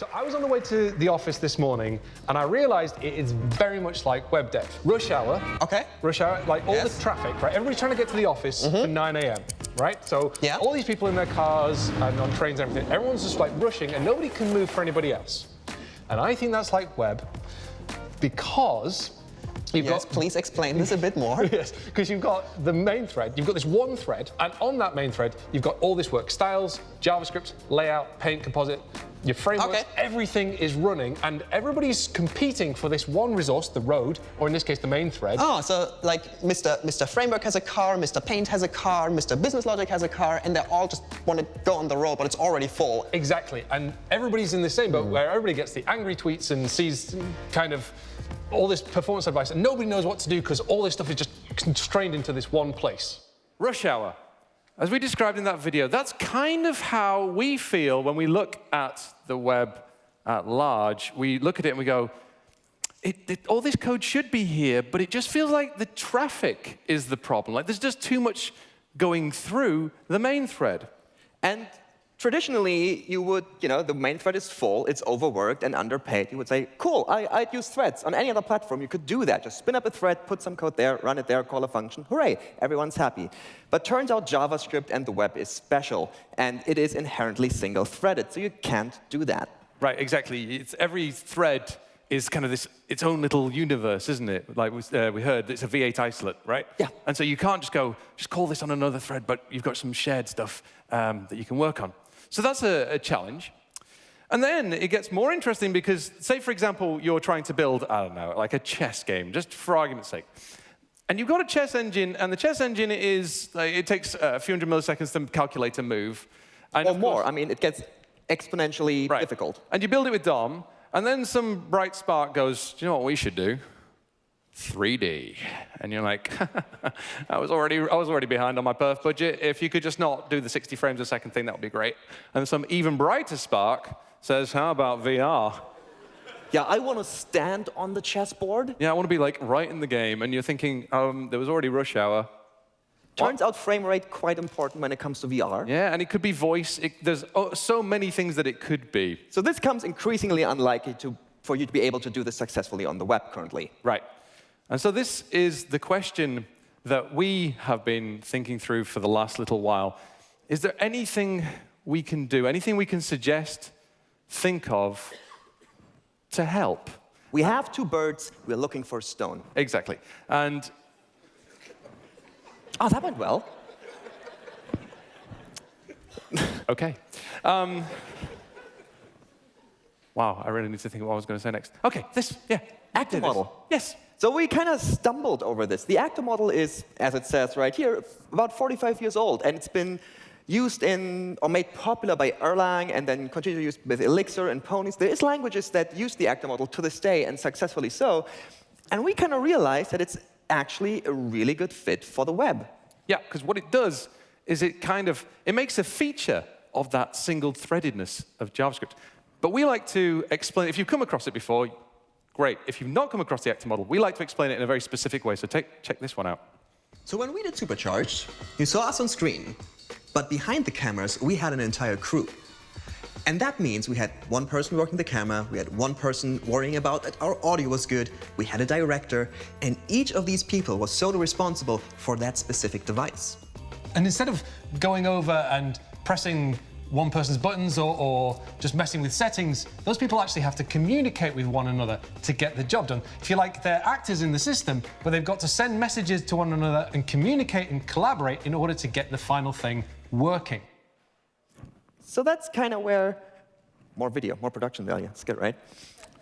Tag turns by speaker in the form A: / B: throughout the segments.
A: So I was on the way to the office this morning and I realized it is very much like web dev. Rush hour.
B: Okay.
A: Rush hour, like all
B: Yes.
A: the traffic, right? Everybody's trying to get to the office mm-hmm. for 9 a.m., right? So
B: Yeah.
A: all these people in their cars and on trains and everything, everyone's just like rushing and nobody can move for anybody else. And I think that's like web because you've
B: Yes,
A: got
B: please explain this a bit more.
A: Yes, because you've got the main thread, you've got this one thread, and on that main thread, you've got all this work styles, JavaScript, layout, paint, composite, your frameworks,
B: Okay.
A: everything is running, and everybody's competing for this one resource, the road, or in this case, the main thread.
B: Oh, so like Mr. Mr. Framework has a car, Mr. Paint has a car, Mr. Business Logic has a car, and they all just want to go on the road, but it's already full.
A: Exactly, and everybody's in the same boat hmm. where everybody gets the angry tweets and sees kind of all this performance advice, and nobody knows what to do because all this stuff is just constrained into this one place.
C: Rush hour. As we described in that video, that's kind of how we feel when we look at the web at large. We look at it and we go, it, it- all this code should be here, but it just feels like the traffic is the problem. Like there's just too much going through the main thread.
D: And traditionally, you would, you know, the main thread is full, it's overworked and underpaid. You would say, cool, I, I'd use threads. On any other platform, you could do that. Just spin up a thread, put some code there, run it there, call a function. Hooray, everyone's happy. But turns out JavaScript and the web is special, and it is inherently single-threaded, so you can't do that.
C: Right, exactly. It's every thread is kind of this its own little universe, isn't it? Like we, uh, we heard, it's a V8 isolate, right?
D: Yeah.
C: And so you can't just go, just call this on another thread, but you've got some shared stuff um, that you can work on. So that's a, a challenge. And then it gets more interesting because, say, for example, you're trying to build, I don't know, like a chess game, just for argument's sake. And you've got a chess engine, and the chess engine is, like, it takes a few hundred milliseconds to calculate a move. And
D: Or more.
C: course-
D: I mean, it gets exponentially
C: Right.
D: difficult.
C: And you build it with DOM, and then some bright spark goes, do you know what we should do? 3D. And you're like, I was already I was already behind on my perf budget. If you could just not do the 60 frames a second thing, that would be great. And some even brighter spark says, how about VR?
D: Yeah, I want to stand on the chessboard.
C: Yeah, I want to be like right in the game. And you're thinking, um, there was already rush hour.
D: Turns out frame rate quite important when it comes to VR.
C: Yeah, and it could be voice. It, there's oh, so many things that it could be.
D: So this comes increasingly unlikely to, for you to be able to do this successfully on the web currently.
C: Right. And so this is the question that we have been thinking through for the last little while. Is there anything we can do, anything we can suggest, think of to help?
D: We have two birds, we're looking for a stone.
C: Exactly. And
D: Oh, that went well.
C: okay. Um, wow, I really need to think of what I was going to say next. Okay, this, yeah. This.
D: model.
C: Yes.
D: So we kind of stumbled over this. The actor model is, as it says right here, about 45 years old, and it's been used in, or made popular by Erlang, and then continued use with Elixir and Ponies. There is languages that use the actor model to this day, and successfully so. And we kind of realized that it's actually a really good fit for the web.
C: Yeah, because what it does is it kind of, it makes a feature of that single threadedness of JavaScript. But we like to explain, if you've come across it before, great. If you've not come across the actor model, we like to explain it in a very specific way. So take, check this one out.
E: So when we did Supercharged, you saw us on screen, but behind the cameras, we had an entire crew. And that means we had one person working the camera, we had one person worrying about that our audio was good, we had a director, and each of these people was solely responsible for that specific device.
A: And instead of going over and pressing one person's buttons or, or just messing with settings, those people actually have to communicate with one another to get the job done. If you like, they're actors in the system, but they've got to send messages to one another and communicate and collaborate in order to get the final thing working.
D: So that's kind of where more video, more production value. It's good, right?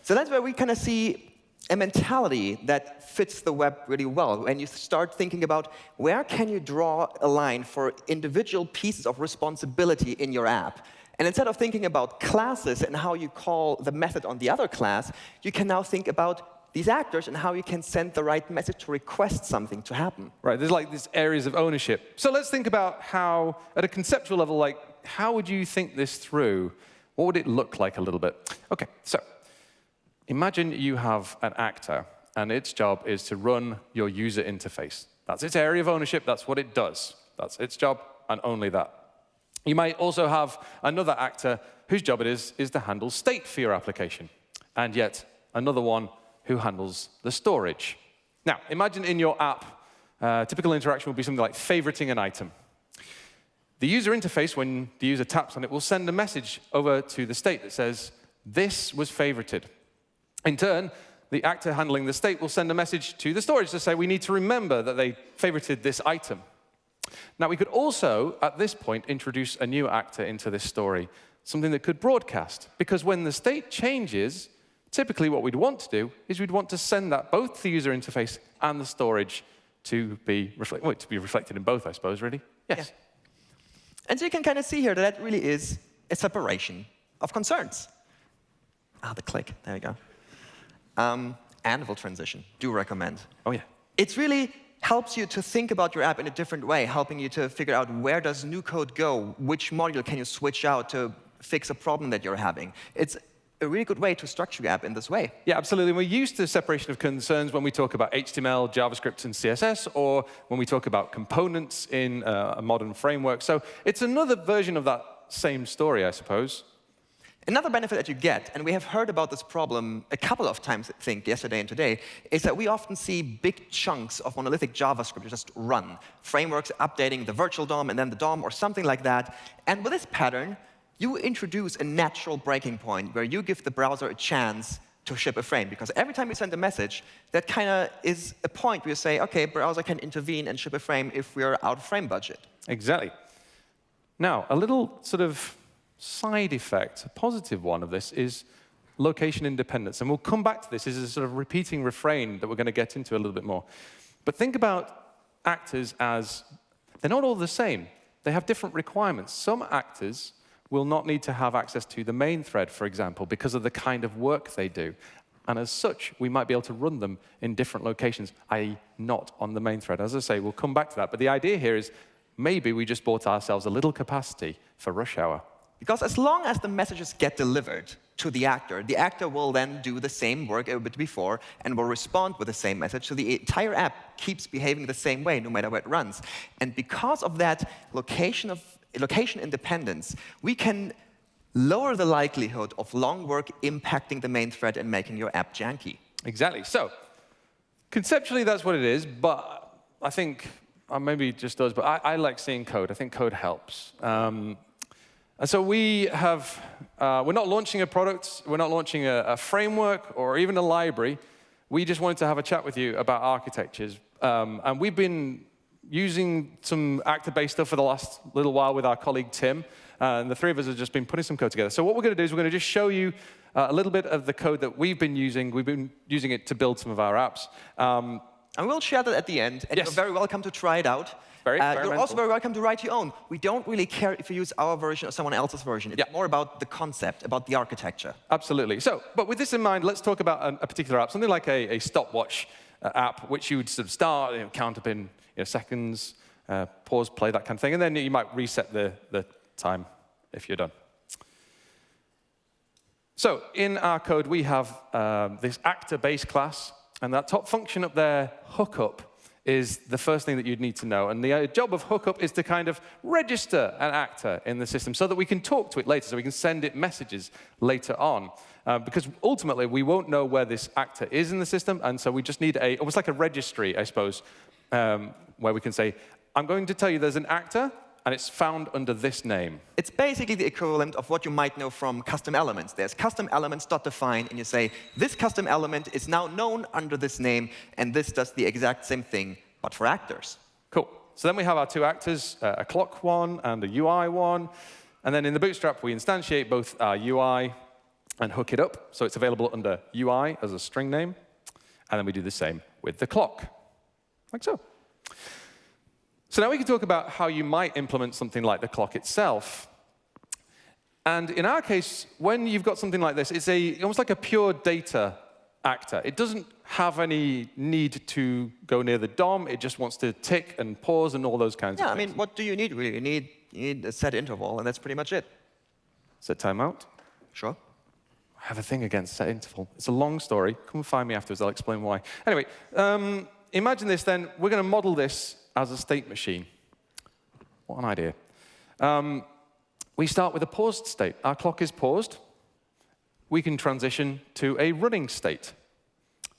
D: So that's where we kind of see a mentality that fits the web really well. And you start thinking about where can you draw a line for individual pieces of responsibility in your app. And instead of thinking about classes and how you call the method on the other class, you can now think about these actors and how you can send the right message to request something to happen.
C: Right, there's like these areas of ownership. So let's think about how, at a conceptual level, like, how would you think this through? What would it look like a little bit? OK, so imagine you have an actor, and its job is to run your user interface. That's its area of ownership. That's what it does. That's its job, and only that. You might also have another actor whose job it is, is to handle state for your application, and yet another one who handles the storage. Now, imagine in your app, uh, typical interaction would be something like favoriting an item. The user interface, when the user taps on it, will send a message over to the state that says, this was favorited. In turn, the actor handling the state will send a message to the storage to say, we need to remember that they favorited this item. Now, we could also, at this point, introduce a new actor into this story, something that could broadcast. Because when the state changes, typically what we'd want to do is we'd want to send that both to the user interface and the storage to be, reflect well, to be reflected in both, I suppose, really. Yes?
D: Yeah. And so you can kind of see here that that really is a separation of concerns. Ah, the click. There we go. Um, Anvil transition. Do recommend.
C: Oh, yeah.
D: It really helps you to think about your app in a different way, helping you to figure out where does new code go, which module can you switch out to fix a problem that you're having. It's a really good way to structure your app in this way.
C: Yeah, absolutely. We're used to separation of concerns when we talk about HTML, JavaScript, and CSS, or when we talk about components in uh, a modern framework. So it's another version of that same story, I suppose.
D: Another benefit that you get, and we have heard about this problem a couple of times, I think, yesterday and today, is that we often see big chunks of monolithic JavaScript just run. Frameworks updating the virtual DOM and then the DOM or something like that. And with this pattern, you introduce a natural breaking point where you give the browser a chance to ship a frame. Because every time you send a message, that kind of is a point where you say, OK, browser can intervene and ship a frame if we're out of frame budget.
C: Exactly. Now, a little sort of side effect, a positive one of this, is location independence. And we'll come back to this. This is a sort of repeating refrain that we're going to get into a little bit more. But think about actors as they're not all the same. They have different requirements. Some actors will not need to have access to the main thread, for example, because of the kind of work they do. And as such, we might be able to run them in different locations, i.e. not on the main thread. As I say, we'll come back to that. But the idea here is maybe we just bought ourselves a little capacity for rush hour.
D: Because as long as the messages get delivered to the actor, the actor will then do the same work a bit before and will respond with the same message. So the entire app keeps behaving the same way no matter where it runs. And because of that location, of, location independence, we can lower the likelihood of long work impacting the main thread and making your app janky.
C: Exactly. So conceptually, that's what it is. But I think, uh, maybe just does, but I, I, like seeing code. I think code helps. Um, and so we have, uh, we're not launching a product, we're not launching a, a, framework or even a library. We just wanted to have a chat with you about architectures. Um, and we've been using some actor-based stuff for the last little while with our colleague Tim. Uh, and the three of us have just been putting some code together. So what we're going to do is we're going to just show you uh, a little bit of the code that we've been using. We've been using it to build some of our apps. Um,
D: and we'll share that at the end, and yes. you're very welcome to try it out.
C: Very uh,
D: you're also very welcome to write your own. We don't really care if you use our version or someone else's version. It's yeah. more about the concept, about the architecture.
C: Absolutely. So, but with this in mind, let's talk about a, a particular app, something like a, a stopwatch uh, app, which you would sort of start, you know, count up in you know, seconds, uh, pause, play, that kind of thing, and then you might reset the, the time if you're done. So in our code, we have um, this actor base class, and that top function up there, hookup, is the first thing that you'd need to know. And the uh, job of Hookup is to kind of register an actor in the system so that we can talk to it later, so we can send it messages later on. Uh, because ultimately, we won't know where this actor is in the system, and so we just need a, almost like a registry, I suppose, um, where we can say, I'm going to tell you there's an actor, and it's found under this name.
D: It's basically the equivalent of what you might know from custom elements. There's customElements.define, and you say, this custom element is now known under this name, and this does the exact same thing, but for actors.
C: Cool. So then we have our two actors, uh, a clock one and a UI one. And then in the Bootstrap, we instantiate both our UI and hook it up. So it's available under UI as a string name. And then we do the same with the clock, like so. So now we can talk about how you might implement something like the clock itself. And in our case, when you've got something like this, it's a, almost like a pure data actor. It doesn't have any need to go near the DOM. It just wants to tick and pause and all those kinds
D: yeah,
C: of
D: things. Yeah, I mean, what do you need, really? You need, you need a set interval, and that's pretty much it.
C: Set timeout?
D: Sure.
C: I have a thing against set interval. It's a long story. Come find me afterwards. I'll explain why. Anyway, um, imagine this then. We're going to model this as a state machine. What an idea. Um, we start with a paused state. Our clock is paused. We can transition to a running state.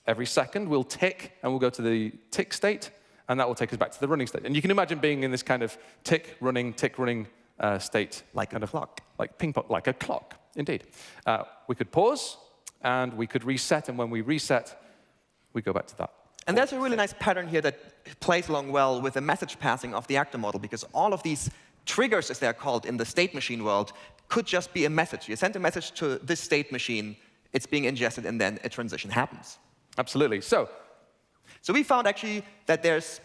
C: Every second, we'll tick, and we'll go to the tick state, and that will take us back to the running state. And you can imagine being in this kind of tick, running, tick, running uh, state.
D: Like
C: kind
D: a
C: of
D: clock.
C: Like ping pong, like a clock, indeed. Uh, we could pause, and we could reset, and when we reset, we go back to that.
D: And there's a really nice pattern here that plays along well with the message passing of the actor model, because all of these triggers, as they're called in the state machine world, could just be a message. You send a message to this state machine, it's being ingested, and then a transition happens.
C: Absolutely. So,
D: So we found actually that there's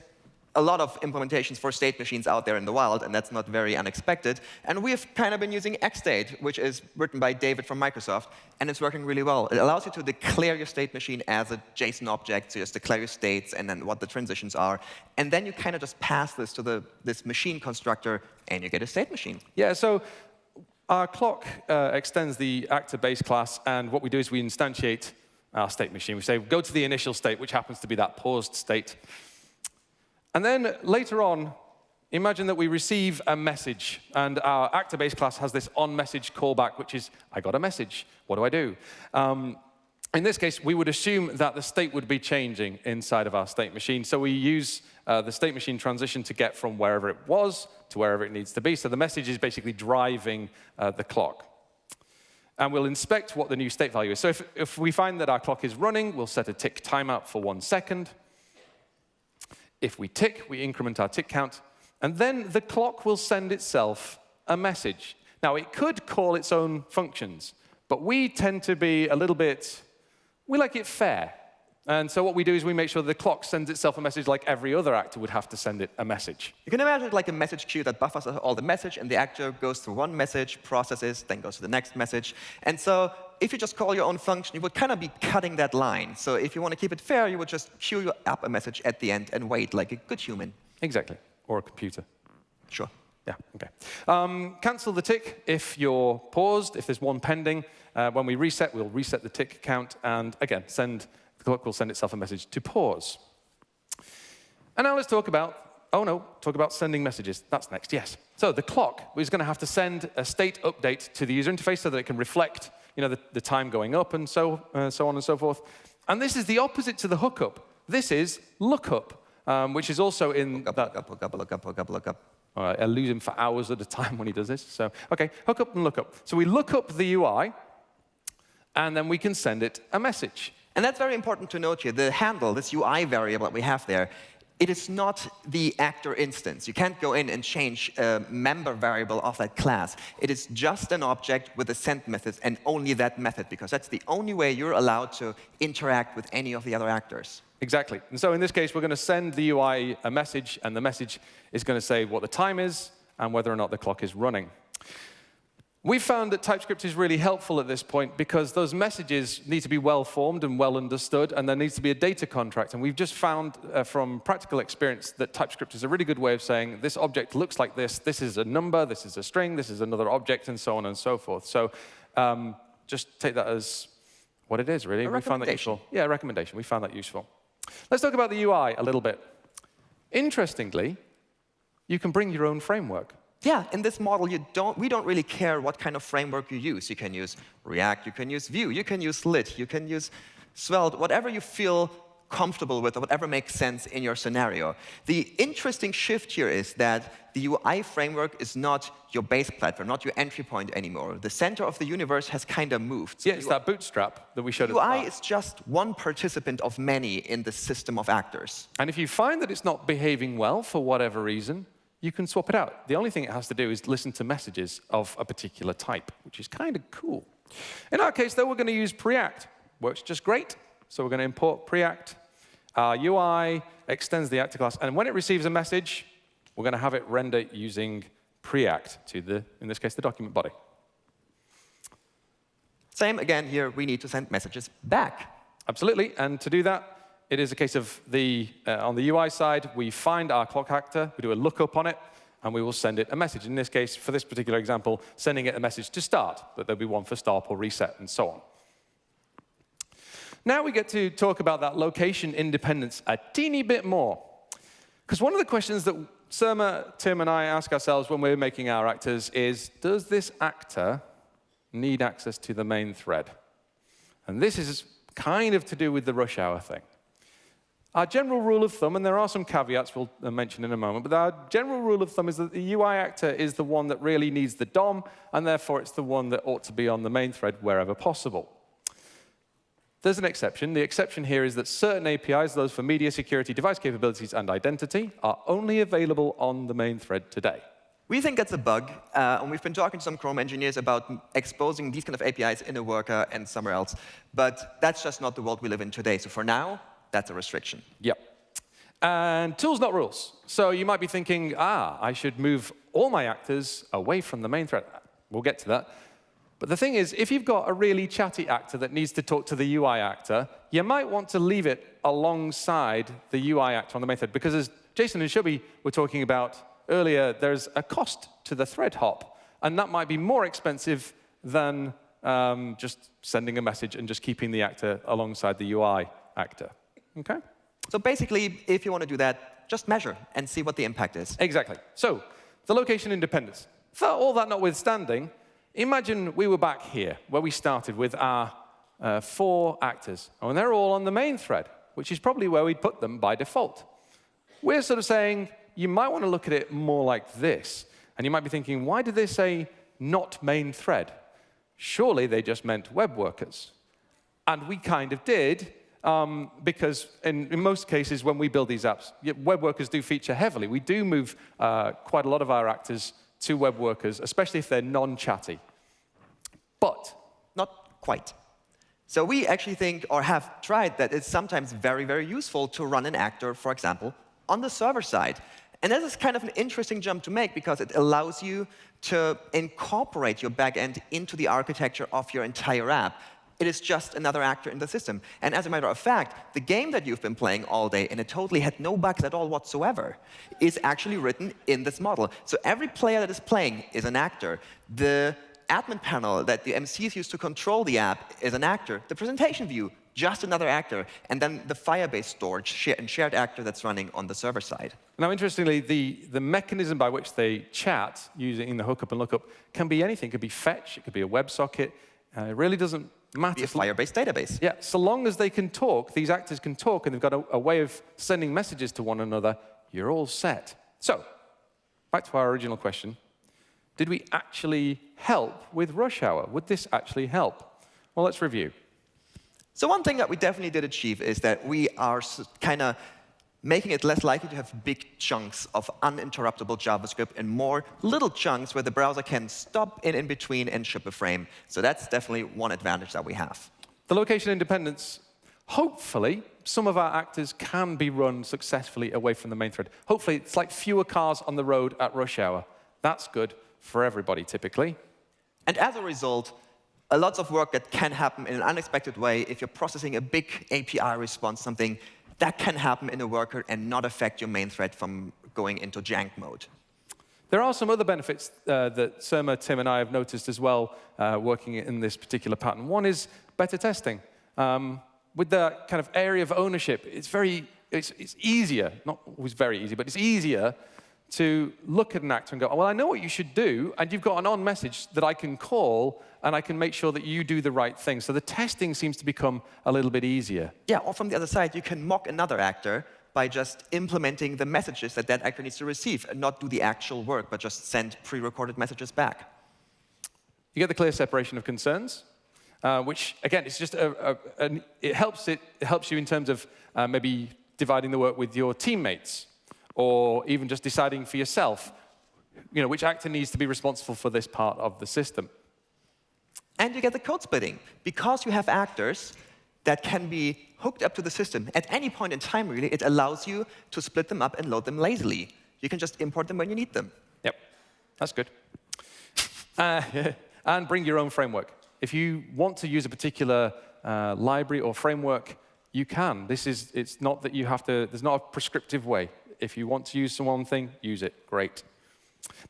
D: a lot of implementations for state machines out there in the wild, and that's not very unexpected. And we've kind of been using XState, which is written by David from Microsoft, and it's working really well. It allows you to declare your state machine as a JSON object, so you just declare your states and then what the transitions are. And then you kind of just pass this to the, this machine constructor, and you get a state machine.
C: yeah, so our clock uh, extends the actor base class, and what we do is we instantiate our state machine. We say, go to the initial state, which happens to be that paused state. And then later on, imagine that we receive a message, and our actor base class has this on-message callback, which is, I got a message, what do I do? Um, in this case, we would assume that the state would be changing inside of our state machine. So we use uh, the state machine transition to get from wherever it was to wherever it needs to be. So the message is basically driving uh, the clock. And we'll inspect what the new state value is. So if, if we find that our clock is running, we'll set a tick timeout for one second. If we tick, we increment our tick count. And then the clock will send itself a message. Now, it could call its own functions, but we tend to be a little bit, we like it fair. And so what we do is we make sure the clock sends itself a message like every other actor would have to send it a message.
D: You can imagine it like a message queue that buffers all the message, and the actor goes through one message, processes, then goes to the next message. And so if you just call your own function, you would kind of be cutting that line. So if you want to keep it fair, you would just queue up a message at the end and wait like a good human.
C: Exactly, or a computer.
D: Sure.
C: Yeah, okay. Um, cancel the tick if you're paused, if there's one pending. Uh, when we reset, we'll reset the tick count, and again, send, the clock will send itself a message to pause. And now let's talk about, oh no, talk about sending messages. That's next, yes. So the clock is going to have to send a state update to the user interface so that it can reflect you know, the, the time going up and so, uh, so on and so forth. And this is the opposite to the hookup. This is lookup, um, which is also in
D: Look up,
C: that
D: look up, look up, look up, look up,
C: all right, I lose him for hours at a time when he does this. So, OK, hook up and look up. So we look up the UI, and then we can send it a message.
D: And that's very important to note here. The handle, this UI variable that we have there, it is not the actor instance. You can't go in and change a member variable of that class. It is just an object with a send method and only that method, because that's the only way you're allowed to interact with any of the other actors.
C: Exactly. And so in this case, we're going to send the UI a message, and the message is going to say what the time is and whether or not the clock is running. We found that TypeScript is really helpful at this point because those messages need to be well formed and well understood, and there needs to be a data contract. And we've just found uh, from practical experience that TypeScript is a really good way of saying this object looks like this, this is a number, this is a string, this is another object, and so on and so forth. So um, just take that as what it is, really. We found that useful. Yeah, a recommendation. We found that useful. Let's talk about the UI a little bit. Interestingly, you can bring your own framework.
D: Yeah, in this model, you don't, we don't really care what kind of framework you use. You can use React, you can use Vue, you can use Lit, you can use Svelte, whatever you feel comfortable with, or whatever makes sense in your scenario. The interesting shift here is that the UI framework is not your base platform, not your entry point anymore. The center of the universe has kind of moved. So
C: Yeah, it's that bootstrap that we showed
D: UI is just one participant of many in the system of actors.
C: And if you find that it's not behaving well for whatever reason, you can swap it out. The only thing it has to do is listen to messages of a particular type, which is kind of cool. In our case, though, we're going to use Preact. Works just great. So we're going to import Preact. Our UI extends the actor class. And when it receives a message, we're going to have it render using Preact to the, in this case, the document body.
D: Same again here, we need to send messages back.
C: Absolutely. And to do that, it is a case of the, uh, on the UI side, we find our clock actor, we do a lookup on it, and we will send it a message. In this case, for this particular example, sending it a message to start, but there'll be one for stop or reset and so on. Now we get to talk about that location independence a teeny bit more. Because one of the questions that Surma, Tim, and I ask ourselves when we're making our actors is, does this actor need access to the main thread? And this is kind of to do with the rush hour thing. Our general rule of thumb, and there are some caveats we'll uh, mention in a moment, but our general rule of thumb is that the UI actor is the one that really needs the DOM, and therefore it's the one that ought to be on the main thread wherever possible. There's an exception. The exception here is that certain APIs, those for media security, device capabilities, and identity, are only available on the main thread today.
D: We think that's a bug, uh, and we've been talking to some Chrome engineers about exposing these kind of APIs in a worker and somewhere else. But that's just not the world we live in today. So for now, that's a restriction.
C: Yep. And tools, not rules. So you might be thinking, ah, I should move all my actors away from the main thread. We'll get to that. But the thing is, if you've got a really chatty actor that needs to talk to the UI actor, you might want to leave it alongside the UI actor on the main thread. Because as Jason and Shubhie were talking about earlier, there's a cost to the thread hop. And that might be more expensive than um, just sending a message and just keeping the actor alongside the UI actor. Okay?
D: So basically, if you want to do that, just measure and see what the impact is.
C: Exactly. So the location independence. For all that notwithstanding, Imagine we were back here, where we started with our uh, four actors, and they're all on the main thread, which is probably where we'd put them by default. We're sort of saying, you might want to look at it more like this. And you might be thinking, why did they say not main thread? Surely they just meant web workers. And we kind of did, um, because in, in, most cases, when we build these apps, web workers do feature heavily. We do move uh, quite a lot of our actors to web workers, especially if they're non-chatty. But
D: not quite. So we actually think, or have tried, that it's sometimes very, very useful to run an actor, for example, on the server side. And this is kind of an interesting jump to make because it allows you to incorporate your backend into the architecture of your entire app it is just another actor in the system. And as a matter of fact, the game that you've been playing all day, and it totally had no bugs at all whatsoever, is actually written in this model. So every player that is playing is an actor. The admin panel that the MCs use to control the app is an actor. The presentation view, just another actor. And then the Firebase storage and shared actor that's running on the server side.
C: Now, interestingly, the, the mechanism by which they chat using the hookup and lookup can be anything. It could be fetch, it could be a WebSocket. Uh, it really doesn't matter.
D: Be a Firebase database.
C: Yeah, so long as they can talk, these actors can talk, and they've got a, a way of sending messages to one another, you're all set. So, back to our original question. Did we actually help with rush hour? Would this actually help? Well, let's review.
D: So one thing that we definitely did achieve is that we are kind of making it less likely to have big chunks of uninterruptible JavaScript and more little chunks where the browser can stop in in between and ship a frame. So that's definitely one advantage that we have.
C: The location independence, hopefully, some of our actors can be run successfully away from the main thread. Hopefully, it's like fewer cars on the road at rush hour. That's good for everybody, typically.
D: And as a result, a lot of work that can happen in an unexpected way if you're processing a big API response, something that can happen in a worker and not affect your main thread from going into jank mode.
C: There are some other benefits uh, that Surma, Tim, and I have noticed as well uh, working in this particular pattern. One is better testing. Um, with the kind of area of ownership, it's very, it's, it's easier, not always very easy, but it's easier to look at an actor and go, oh, well, I know what you should do, and you've got an on message that I can call, and I can make sure that you do the right thing. So the testing seems to become a little bit easier.
D: Yeah, or from the other side, you can mock another actor by just implementing the messages that that actor needs to receive and not do the actual work, but just send pre-recorded messages back.
C: You get the clear separation of concerns, uh, which, again, it's just a, a, a, it, helps it, it helps you in terms of uh, maybe dividing the work with your teammates or even just deciding for yourself, you know, which actor needs to be responsible for this part of the system.
D: And you get the code splitting. Because you have actors that can be hooked up to the system at any point in time, really, it allows you to split them up and load them lazily. You can just import them when you need them.
C: Yep, that's good. Uh, and bring your own framework. If you want to use a particular uh, library or framework, you can. This is, it's not that you have to, there's not a prescriptive way. If you want to use one thing, use it. Great.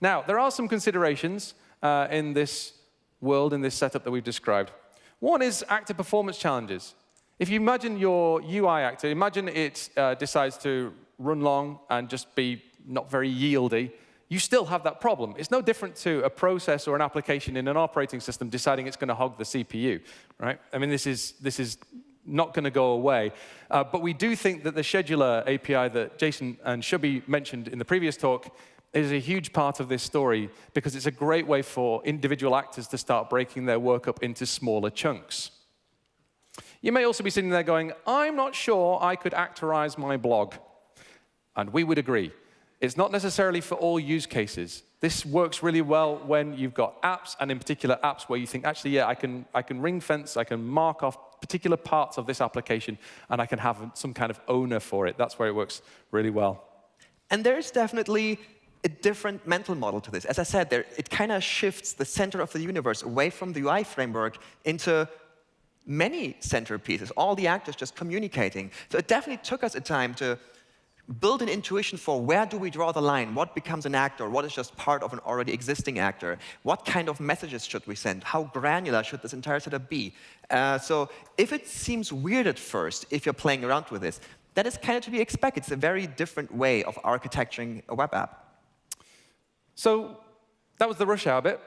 C: Now, there are some considerations uh, in this world, in this setup that we've described. One is actor performance challenges. If you imagine your UI actor, imagine it uh, decides to run long and just be not very yieldy, you still have that problem. It's no different to a process or an application in an operating system deciding it's going to hog the CPU, right? I mean, this is, this is not going to go away. Uh, but we do think that the scheduler API that Jason and Shubhie mentioned in the previous talk is a huge part of this story because it's a great way for individual actors to start breaking their work up into smaller chunks. You may also be sitting there going, I'm not sure I could actorize my blog. And we would agree. It's not necessarily for all use cases. This works really well when you've got apps, and in particular apps where you think, actually, yeah, I can, I can ring fence, I can mark off particular parts of this application, and I can have some kind of owner for it. That's where it works really well.
D: And there's definitely a different mental model to this. As I said, there, it kind of shifts the center of the universe away from the UI framework into many centerpieces, all the actors just communicating. So it definitely took us a time to build an intuition for where do we draw the line, what becomes an actor, what is just part of an already existing actor, what kind of messages should we send, how granular should this entire setup be. Uh, so if it seems weird at first, if you're playing around with this, that is kind of to be expected. It's a very different way of architecturing a web app.
C: So that was the rush hour bit.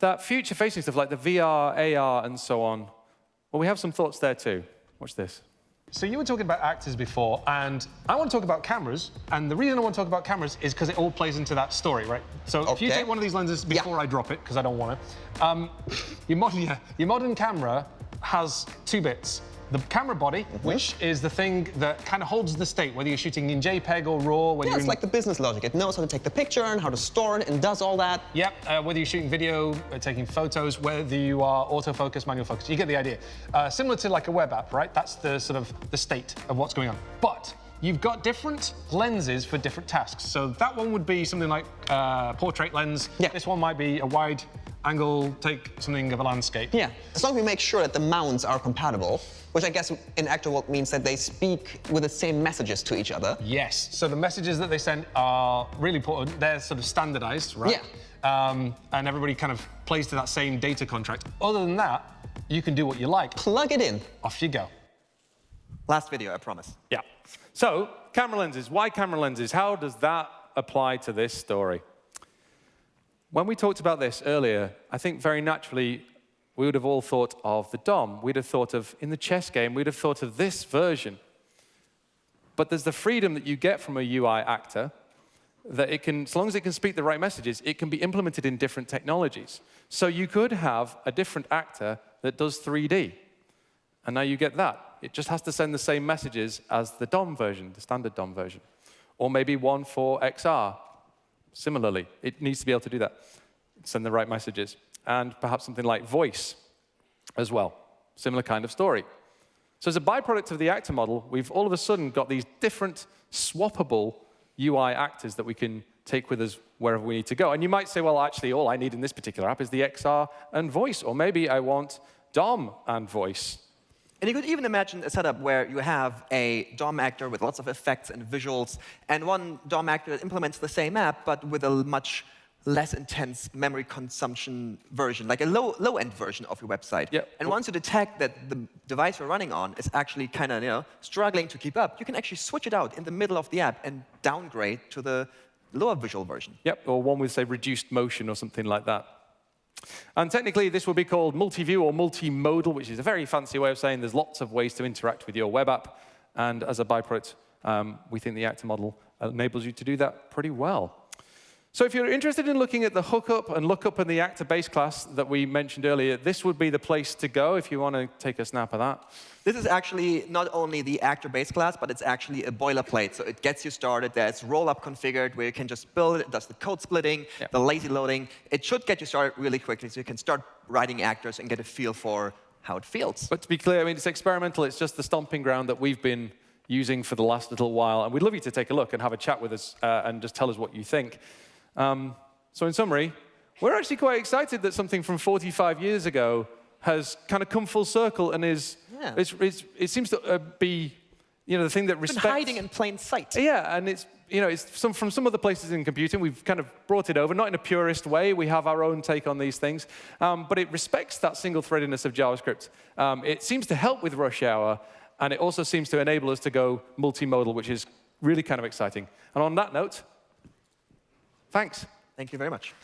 C: That future-facing stuff like the VR, AR, and so on, well, we have some thoughts there too. Watch this.
A: So you were talking about actors before, and I want to talk about cameras. And the reason I want to talk about cameras is because it all plays into that story, right? So okay. if you take one of these lenses before yeah. I drop it, because I don't want to, um, your, modern, your modern camera has two bits the camera body, mm -hmm. which is the thing that kind of holds the state, whether you're shooting in JPEG or RAW.
B: Whether yeah, it's like the business logic. It knows how to take the picture and how to store it and does all that.
A: Yep, uh, whether you're shooting video, uh, taking photos, whether you are autofocus, manual focus, you get the idea. Uh, similar to like a web app, right? That's the sort of the state of what's going on. But you've got different lenses for different tasks. So that one would be something like uh, portrait lens. Yeah. This one might be a wide angle, take something of a landscape.
B: Yeah, as long as we make sure that the mounts are compatible, which I guess in actual world means that they speak with the same messages to each other.
A: Yes, so the messages that they send are really important. They're sort of standardized, right?
B: Yeah.
A: Um, and everybody kind of plays to that same data contract. Other than that, you can do what you like.
B: Plug it in.
A: Off you go.
D: Last video, I promise.
C: Yeah. So, camera lenses. Why camera lenses? How does that apply to this story? When we talked about this earlier, I think very naturally we would have all thought of the DOM. We'd have thought of, in the chess game, we'd have thought of this version. But there's the freedom that you get from a UI actor that it can, as long as it can speak the right messages, it can be implemented in different technologies. So you could have a different actor that does 3D. And now you get that. It just has to send the same messages as the DOM version, the standard DOM version. Or maybe one for XR. Similarly, it needs to be able to do that, send the right messages and perhaps something like voice as well. Similar kind of story. So as a byproduct of the actor model, we've all of a sudden got these different swappable UI actors that we can take with us wherever we need to go. And you might say, well, actually, all I need in this particular app is the XR and voice. Or maybe I want DOM and voice.
D: And you could even imagine a setup where you have a DOM actor with lots of effects and visuals, and one DOM actor that implements the same app, but with a much less intense memory consumption version, like a low, low-end version of your website.
C: Yep.
D: And once you detect that the device you're running on is actually kind of you know, struggling to keep up, you can actually switch it out in the middle of the app and downgrade to the lower visual version.
C: Yep, or one with, say, reduced motion or something like that. And technically, this will be called multi-view or multimodal, which is a very fancy way of saying there's lots of ways to interact with your web app. And as a byproduct, um, we think the actor model enables you to do that pretty well. So if you're interested in looking at the hookup and lookup in the actor base class that we mentioned earlier, this would be the place to go if you want to take a snap of that.
D: This is actually not only the actor base class, but it's actually a boilerplate. So it gets you started. There's rollup configured where you can just build it. It does the code splitting, yep. the lazy loading. It should get you started really quickly so you can start writing actors and get a feel for how it feels.
C: But to be clear, I mean, it's experimental. It's just the stomping ground that we've been using for the last little while. And we'd love you to take a look and have a chat with us uh, and just tell us what you think. Um, so in summary, we're actually quite excited that something from 45 years ago has kind of come full circle and is, yeah. it's, it's, it seems to uh, be you know, the thing that respects...
D: Been hiding in plain sight.
C: Yeah, and it's, you know, it's some, from some other places in computing, we've kind of brought it over, not in a purist way, we have our own take on these things, um, but it respects that single-threadedness of JavaScript. Um, it seems to help with rush hour, and it also seems to enable us to go multimodal, which is Really kind of exciting. And on that note, thanks.
D: Thank you very much.